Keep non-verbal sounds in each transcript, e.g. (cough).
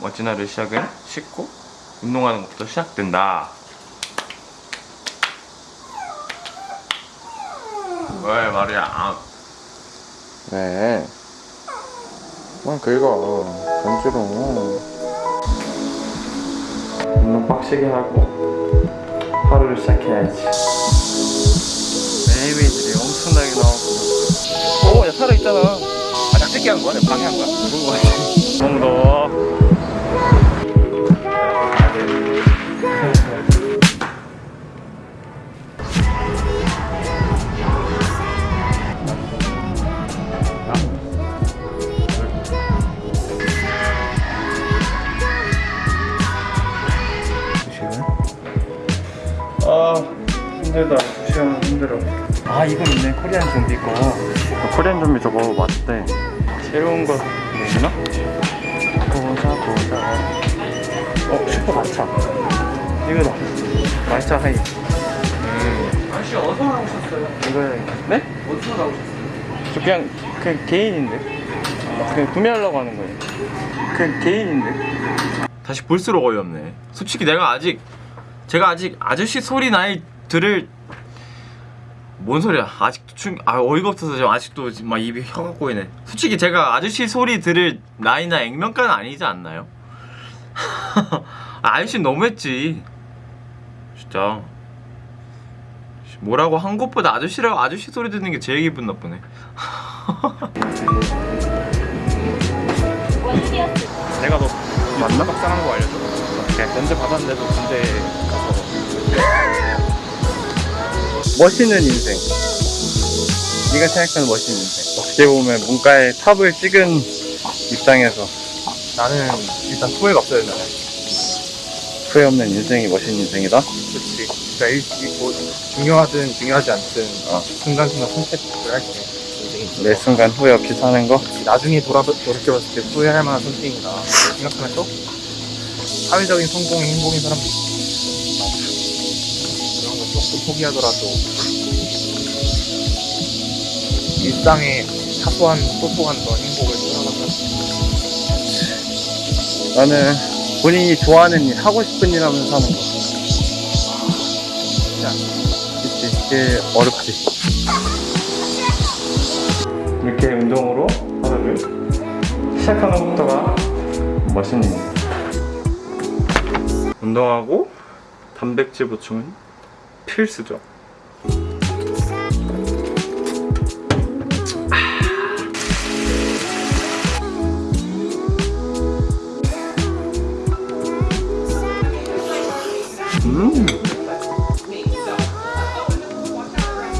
멋진 하루 시작은 씻고 운동하는 것부터 시작된다. 왜 말이야? 아, 네. 그만 긁어. 간지러. 운동 빡시게 하고 하루를 시작해야지. 매일매일들이 엄청나게 나오고. 오, 야 살아 있잖아. 아, 짝짓기 한 거야? 내 방해 한 거야? 그런 거 같아. 정도. 아 힘들다. 두 시간 힘들어. 아 이건 있네 코리안 좀비 거 코리안 좀비 저거 맞대. 새로운 거 내주나? 보자 보자 어 슈퍼 마차 이거다 마차 하이 아저씨 어디서 나오셨어요? 이거 네? 어디서 나오셨어요? 저 그냥 그냥 개인인데 그냥 구매하려고 하는 거예요 그냥 개인인데 다시 볼수록 어이없네. 솔직히 내가 아직 제가 아직 아저씨 소리 나이 들을 뭔 소리야? 아직도 충, 아 어이가 없어서 지금 아직도 지금 막 입이 혀가 꼬이네. 솔직히 제가 아저씨 소리 들을 나이나 액면가는 아니지 않나요? 아, (laughs) 아저씨 너무했지. 진짜. 뭐라고 한 것보다 아저씨라고 아저씨 소리 듣는 게 제일 기분 나쁘네. (laughs) 내가 너 맞나? 박사한 거 알려줘 네, 면접 받았는데도 군대 가서 멋있는 인생 네가 생각하는 멋있는 인생 어떻게 보면 문과의 탑을 찍은 입장에서 나는 일단 후회가 없어야 된다. 후회 없는 인생이 멋있는 인생이다 그렇지. 그러니까 일, 일, 뭐 중요하든 중요하지 않든 어. 순간순간 선택을 할때 인생이 있어. 매 순간 후회 없이 사는 거 나중에 돌아 돌이켜봤을 때 후회할 만한 선택이다. 생각하면 또 사회적인 성공이 행복인 사람도 있어. 조금 포기하더라도 일상의 사소한 소소한 그런 행복을 살아간다. 나는 본인이 좋아하는 일 하고 싶은 일 하면서 사는 거 진짜 그치 그게 어렵지 이렇게 운동으로 하루를 시작하는 것부터가 멋있는 일. 운동하고 단백질 보충은 필수죠. 음.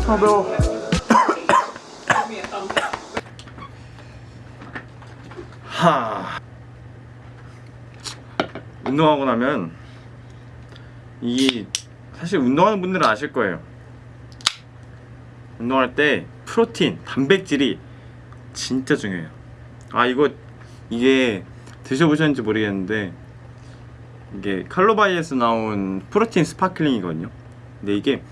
아 매워. (coughs) 하. 운동하고 나면 이 사실 운동하는 분들은 아실 거예요. 운동할 때 프로틴, 단백질이 진짜 중요해요. 아 이거 이게 드셔보셨는지 모르겠는데 이게 칼로바이에서 나온 프로틴 sparkling이거든요. 근데 이게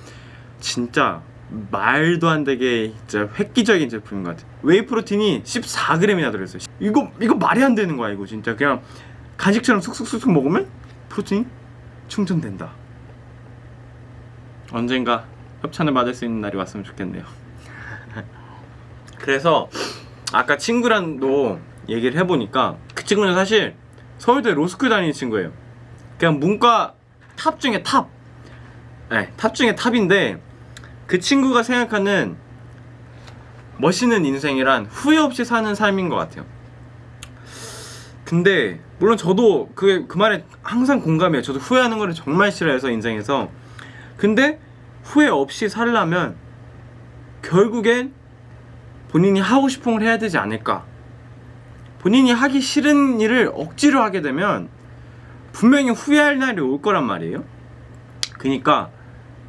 진짜 말도 안 되게 진짜 획기적인 제품인 것 같아요. whey protein이 14g이나 들어있어요. 이거 이거 말이 안 되는 거야 이거 진짜 그냥 간식처럼 쑥쑥쑥쑥 먹으면 프로틴이 충전된다. 언젠가 협찬을 받을 수 있는 날이 왔으면 좋겠네요. 그래서 아까 친구랑도 얘기를 해보니까 그 친구는 사실 서울대 로스쿨 다니는 친구예요. 그냥 문과 top 중에 top. 네, top 중에 top인데 그 친구가 생각하는 멋있는 인생이란 후회 없이 사는 삶인 것 같아요. 근데 물론 저도 그, 그 말에 항상 공감해요. 저도 후회하는 거를 정말 싫어해서 인생에서. 근데 후회 없이 살려면 결국엔 본인이 하고 싶은 걸 해야 되지 않을까. 본인이 하기 싫은 일을 억지로 하게 되면 분명히 후회할 날이 올 거란 말이에요. 그니까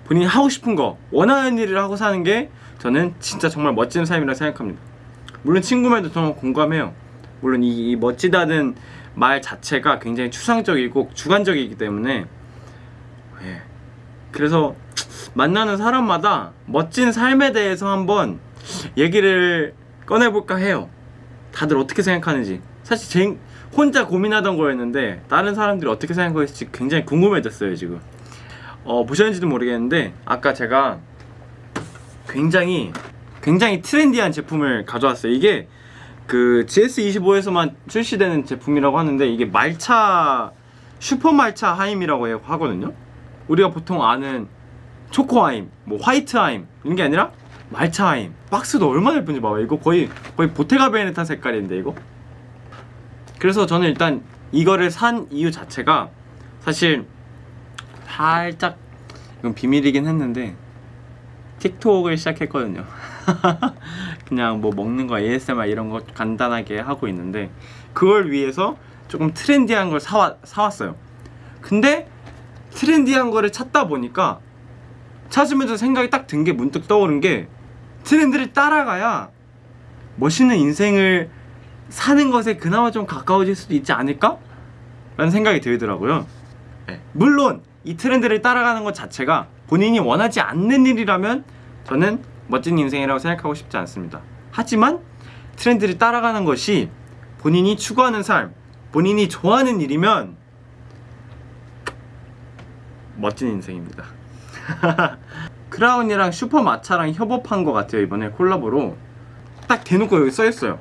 본인이 하고 싶은 거, 원하는 일을 하고 사는 게 저는 진짜 정말 멋진 삶이라 생각합니다. 물론 친구 말도 정말 공감해요. 물론 이, 이 멋지다는 말 자체가 굉장히 추상적이고 주관적이기 때문에 예. 그래서 만나는 사람마다 멋진 삶에 대해서 한번 얘기를 꺼내볼까 해요. 다들 어떻게 생각하는지. 사실 제 혼자 고민하던 거였는데 다른 사람들이 어떻게 생각할지 굉장히 궁금해졌어요 지금 어, 보셨는지도 모르겠는데 아까 제가 굉장히 굉장히 트렌디한 제품을 가져왔어요 이게 그 GS25에서만 출시되는 제품이라고 하는데 이게 말차 슈퍼 말차 하임이라고 해- 하거든요 우리가 보통 아는 초코 하임, 뭐 화이트 하임 이런 게 아니라 말차 하임. 박스도 얼마나 예쁜지 봐봐. 이거 거의 거의 보테가 베네타 색깔인데 이거? 그래서 저는 일단 이거를 산 이유 자체가 사실 살짝 이건 비밀이긴 했는데 틱톡을 시작했거든요. (laughs) 그냥 뭐 먹는 거 ASMR 이런 거 간단하게 하고 있는데 그걸 위해서 조금 트렌디한 걸 사와, 사왔어요. 근데 트렌디한 거를 찾다 보니까 찾으면서 생각이 딱 든 게 문득 떠오른 게 트렌드를 따라가야 멋있는 인생을 사는 것에 그나마 좀 가까워질 수도 있지 않을까? 라는 생각이 들더라고요 네. 물론 이 트렌드를 따라가는 것 자체가 본인이 원하지 않는 일이라면 저는 멋진 인생이라고 생각하고 싶지 않습니다 하지만 트렌드를 따라가는 것이 본인이 추구하는 삶 본인이 좋아하는 일이면 멋진 인생입니다. (laughs) 크라운이랑 슈퍼마차랑 협업한 것 같아요 이번에 콜라보로. 딱 대놓고 여기 써있어요.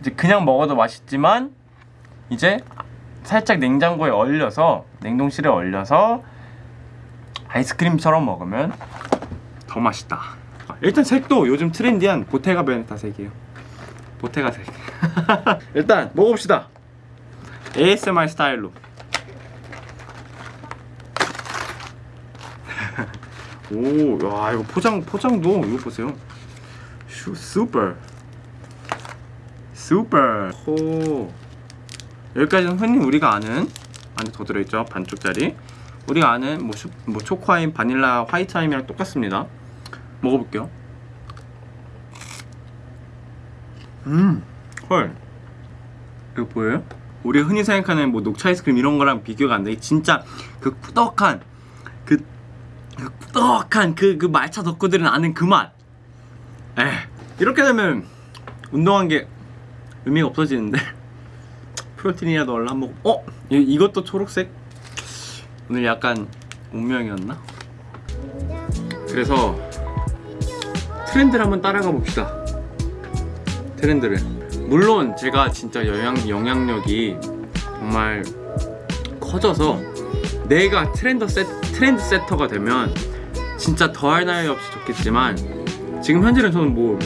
이제 그냥 먹어도 맛있지만 이제 살짝 냉장고에 얼려서 냉동실에 얼려서 아이스크림처럼 먹으면 더 맛있다. 일단 색도 요즘 trendy한 Bottega Veneta 색이에요. Bottega 색. (laughs) 일단 먹어봅시다. ASMR 스타일로 오, 야 이거 포장 포장도 이거 보세요. 슈 슈퍼 슈퍼. 호 여기까지는 흔히 우리가 아는 안에 더 들어있죠 반쪽짜리. 우리가 아는 뭐, 슈, 뭐 초코아임, 바닐라, 화이트아임이랑 똑같습니다. 먹어볼게요. 음, 헐. 이거 보여요? 우리가 흔히 생각하는 뭐 녹차 아이스크림 이런 거랑 비교가 안 돼. 진짜 그 꾸덕한 그, 그 꾸덕한 그, 그 말차 덕후들은 아는 그 맛. 에 이렇게 되면 운동한 게 의미가 없어지는데 (laughs) 프로틴이라도 얼른 한번 어? 이, 이것도 초록색? 오늘 약간 운명이었나? 그래서 트렌드를 한번 따라가 봅시다 트렌드를 물론 제가 진짜 영향, 영향력이 정말 커져서 내가 트렌드 세, 트 렌드 세터가 되면 진짜 더할 나위 없이 좋겠지만 지금 현재는 저는 뭐,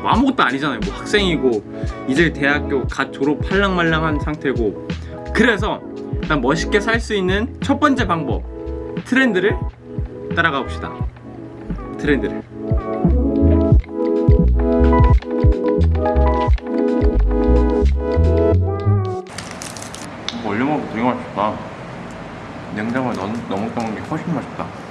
뭐 아무것도 아니잖아요. 뭐 학생이고 이제 대학교 갓 졸업할랑말랑한 상태고. 그래서 일단 멋있게 살 수 있는 첫 번째 방법 트렌드를 따라가 봅시다. 트렌드를. 올려 먹으면 되게 맛있다 냉장고에 넣, 넣어 먹는 게 훨씬 맛있다